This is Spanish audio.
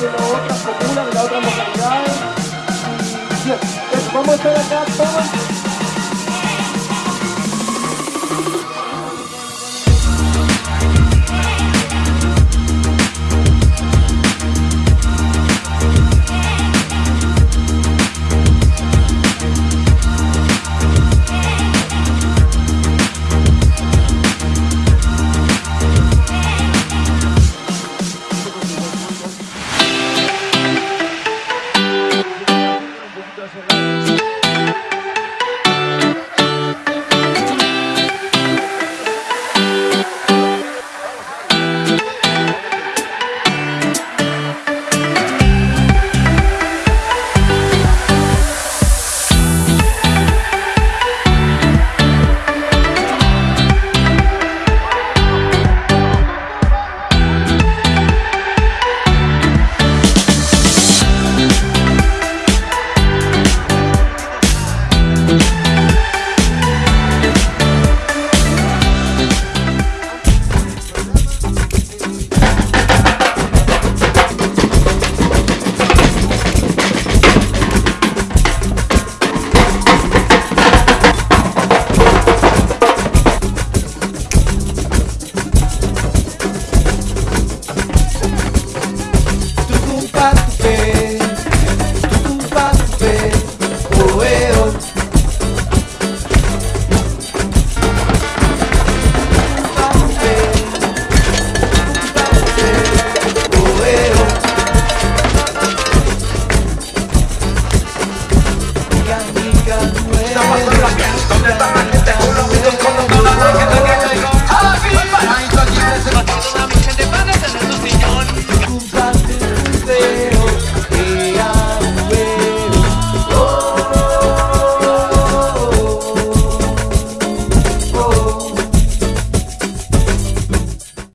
de las otras comunas, de las otras localidades. Y, yes, eso, vamos a estar acá todos. Gracias. está pasando aquí? ¿Dónde está aquí?